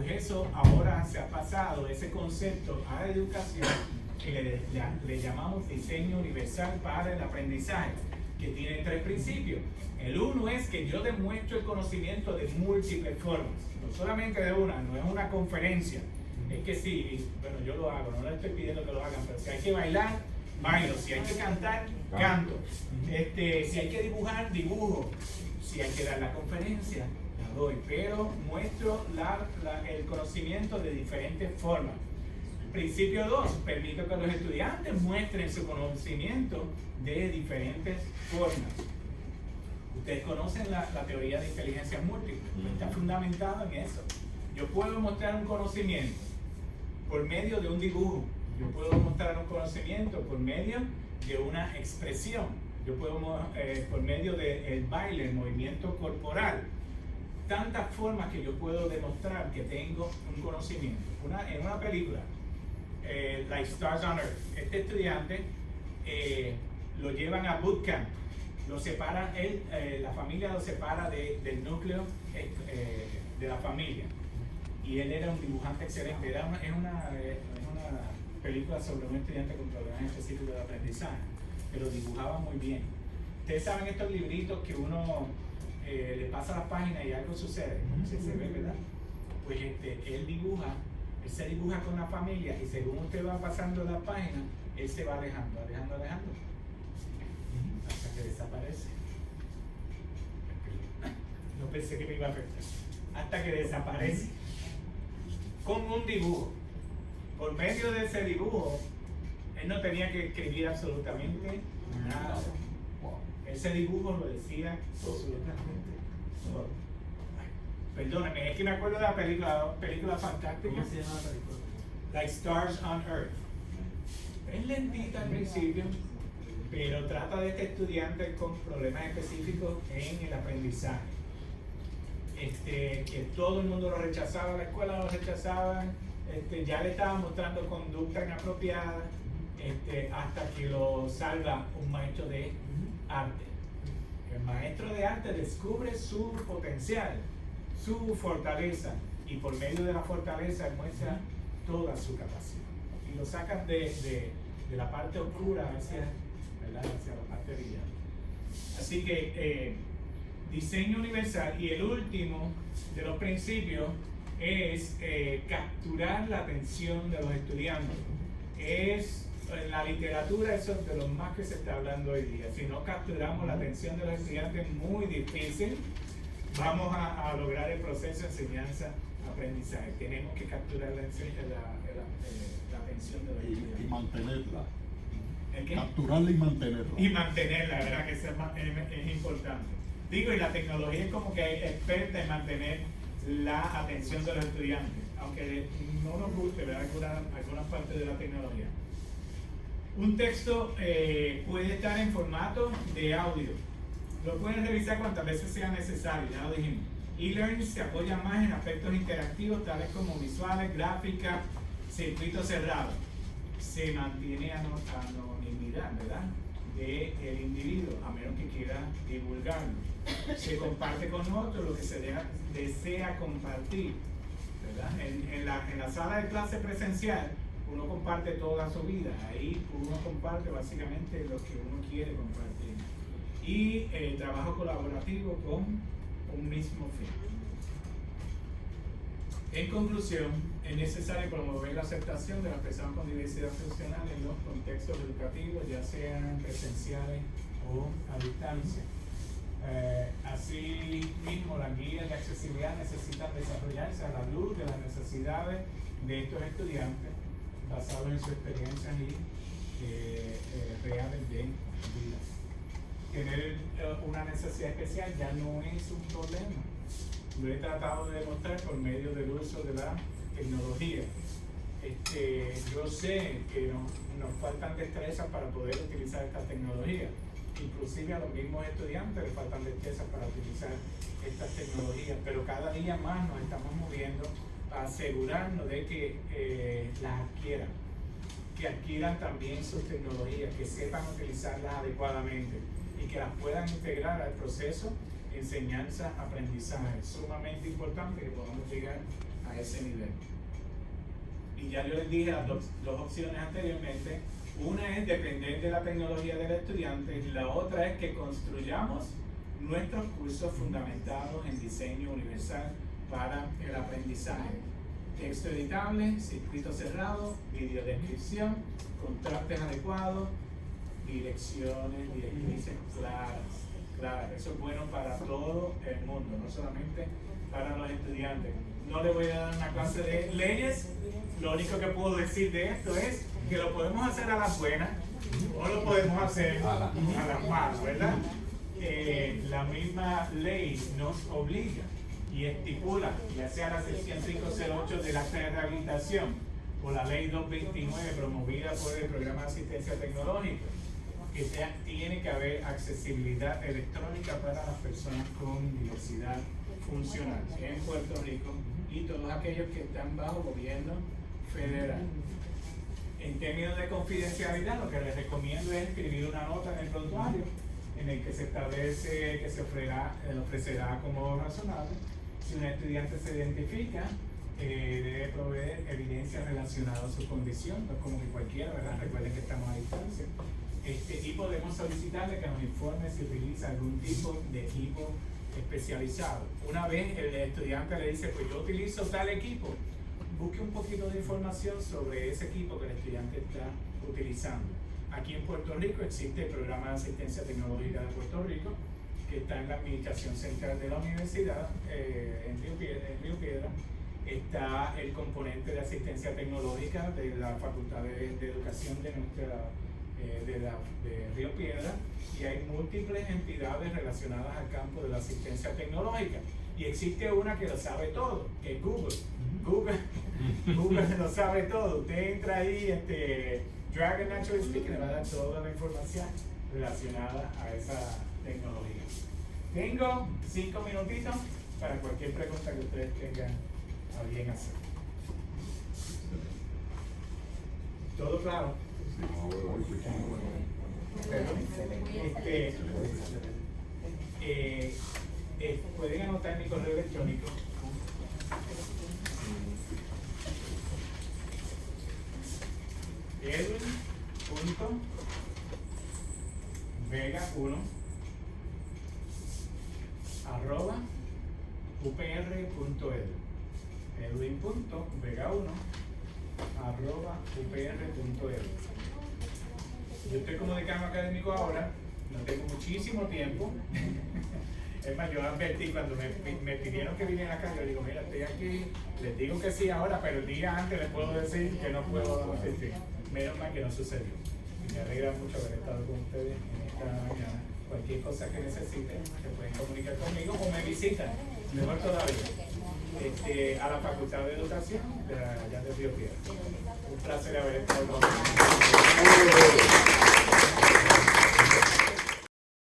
Pues eso ahora se ha pasado, ese concepto a la educación que le, le llamamos diseño universal para el aprendizaje, que tiene tres principios. El uno es que yo demuestro el conocimiento de múltiples formas, no solamente de una, no es una conferencia, es que sí, bueno, yo lo hago, no le estoy pidiendo que lo hagan, pero si hay que bailar, bailo, si hay que cantar, canto, este, si hay que dibujar, dibujo, si hay que dar la conferencia, la doy, pero muestro el conocimiento de diferentes formas. Principio 2, permito que los estudiantes muestren su conocimiento de diferentes formas. Ustedes conocen la, teoría de inteligencia múltiple, está fundamentado en eso. Yo puedo mostrar un conocimiento por medio de un dibujo, yo puedo mostrar un conocimiento por medio de una expresión, yo puedo eh, por medio del baile, el movimiento corporal, tantas formas que yo puedo demostrar que tengo un conocimiento. Una, en una película, eh, Like Stars on Earth, este estudiante eh, lo llevan a bootcamp, lo separan, él, eh, la familia lo separa del núcleo de la familia. Y él era un dibujante excelente, era una, es, una, una película sobre un estudiante con problemas específicos de aprendizaje, pero dibujaba muy bien. Ustedes saben estos libritos que uno eh, le pasa la página y algo sucede, se, ve, ¿verdad? Pues este, él dibuja, él se dibuja con la familia y según usted va pasando la página, él se va alejando, alejando, alejando, hasta que desaparece. No pensé que me iba a afectar. Hasta que desaparece. Con un dibujo. Por medio de ese dibujo, él no tenía que escribir absolutamente nada. Ese dibujo lo decía absolutamente todo. Perdóname, es que me acuerdo de la película, película fantástica. ¿Cómo se llama la película? Like Stars on Earth. Es lentita al principio, pero trata de este estudiante con problemas específicos en el aprendizaje. Este, que todo el mundo lo rechazaba, la escuela lo rechazaba, este, ya le estaba mostrando conducta inapropiada, este, hasta que lo salva un maestro de arte. El maestro de arte descubre su potencial, su fortaleza, y por medio de la fortaleza muestra toda su capacidad. Y lo sacan de, la parte oscura hacia, hacia la parte brillante. Así que eh, diseño universal y el último de los principios es eh, capturar la atención de los estudiantes. Es en la literatura eso es de lo más que se está hablando hoy día. Si no capturamos la atención de los estudiantes es muy difícil. Vamos a, lograr el proceso de enseñanza-aprendizaje. Tenemos que capturar la, la, atención de los estudiantes. Y mantenerla. Capturarla y mantenerla. Y mantenerla, ¿verdad? Que es, es, importante. Digo, y la tecnología es como que hay experta en mantener la atención de los estudiantes, aunque no nos guste, ¿verdad? Algunas alguna parte de la tecnología. Un texto eh, puede estar en formato de audio. Lo pueden revisar cuantas veces sea necesario, ya lo dijimos. E-learning se apoya más en aspectos interactivos tales como visuales, gráficas, circuitos cerrados. Se mantiene anonimidad, ¿verdad? del individuo, a menos que quiera divulgarlo. Se comparte con otros lo que se desea compartir. ¿verdad? En, la, en la sala de clase presencial, uno comparte toda su vida, ahí uno comparte básicamente lo que uno quiere compartir. Y el trabajo colaborativo con un mismo fin. En conclusión, es necesario promover la aceptación de las personas con diversidad funcional en los contextos educativos, ya sean presenciales o a distancia. Eh, así mismo, las guías de accesibilidad necesitan desarrollarse a la luz de las necesidades de estos estudiantes basado en su experiencia y eh, reales de vida. Tener eh, una necesidad especial ya no es un problema. Lo he tratado de demostrar por medio del uso de la tecnología. Este, yo sé que nos, faltan destrezas para poder utilizar esta tecnología. Inclusive a los mismos estudiantes les faltan destrezas para utilizar estas tecnologías, pero cada día más nos estamos moviendo asegurarnos de que eh, las adquieran, que adquieran también sus tecnologías, que sepan utilizarlas adecuadamente y que las puedan integrar al proceso enseñanza-aprendizaje. Es sumamente importante que podamos llegar a ese nivel. Y ya yo les dije las dos, dos opciones anteriormente. Una es depender de la tecnología del estudiante y la otra es que construyamos nuestros cursos fundamentados en diseño universal para el aprendizaje. Texto editable, circuito cerrado, videodescripción, contrastes adecuados, direcciones, directrices claras. Claro, eso es bueno para todo el mundo, no solamente para los estudiantes. No le voy a dar una clase de leyes, lo único que puedo decir de esto es que lo podemos hacer a las buenas o lo podemos hacer a las malas, ¿verdad? Eh, la misma ley nos obliga y estipula, ya sea la sección 508 del acta de rehabilitación o la ley 229 promovida por el programa de asistencia tecnológica, que tiene que haber accesibilidad electrónica para las personas con diversidad funcional en Puerto Rico y todos aquellos que están bajo gobierno federal. En términos de confidencialidad, lo que les recomiendo es escribir una nota en el prontuario en el que se establece que se ofrecerá, eh, ofrecerá como razonable si un estudiante se identifica eh, debe proveer evidencia relacionada a su condición, no es como que cualquiera, ¿verdad? Recuerden que estamos a distancia. Este, y podemos solicitarle que nos informe si utiliza algún tipo de equipo especializado. Una vez el estudiante le dice, pues yo utilizo tal equipo, busque un poquito de información sobre ese equipo que el estudiante está utilizando. Aquí en Puerto Rico existe el programa de asistencia tecnológica de Puerto Rico, que está en la administración central de la universidad eh, en, Río Piedra, Está el componente de asistencia tecnológica de la Facultad de, de Educación de nuestra eh, de, la, de Río Piedra y hay múltiples entidades relacionadas al campo de la asistencia tecnológica. Y existe una que lo sabe todo, que es Google. Google, Google lo sabe todo. Usted entra ahí, este, Dragon Natural Speaking, le va a dar toda la información relacionada a esa tecnología. Tengo cinco minutitos para cualquier pregunta que ustedes tengan a bien hacer. ¿Todo claro? Este, eh, eh, pueden anotar mi correo electrónico. Edwin.vega1 arroba upr.edu edwin.vega1 arroba upr.edu yo estoy como decano académico ahora, no tengo muchísimo tiempo. es más, yo advertí cuando me, me, pidieron que viniera acá, yo digo, mira, estoy aquí, les digo que sí ahora, pero el día antes les puedo decir que no puedo asistir. Menos mal que no sucedió. Me alegra mucho haber estado con ustedes en esta mañana. Cualquier cosa que necesiten, se pueden comunicar conmigo o me visitan, mejor todavía, este, a la Facultad de Educación de allá de Río Piedra. Un placer haber estado con.